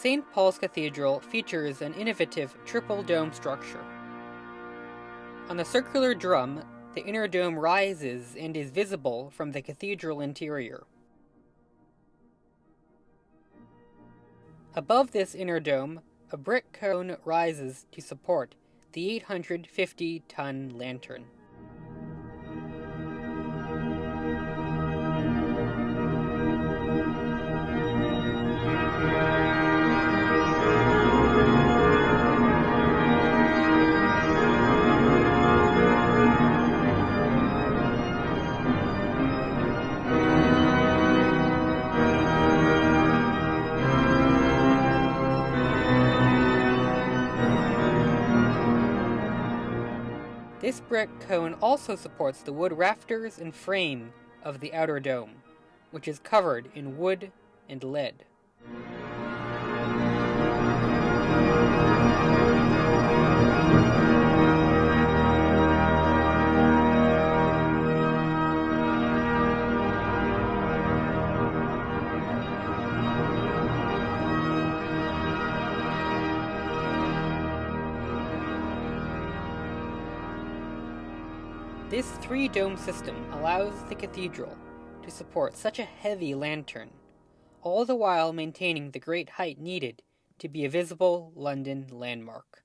St. Paul's Cathedral features an innovative triple dome structure. On the circular drum, the inner dome rises and is visible from the cathedral interior. Above this inner dome, a brick cone rises to support the 850 ton lantern. This brick cone also supports the wood rafters and frame of the outer dome, which is covered in wood and lead. This three dome system allows the cathedral to support such a heavy lantern, all the while maintaining the great height needed to be a visible London landmark.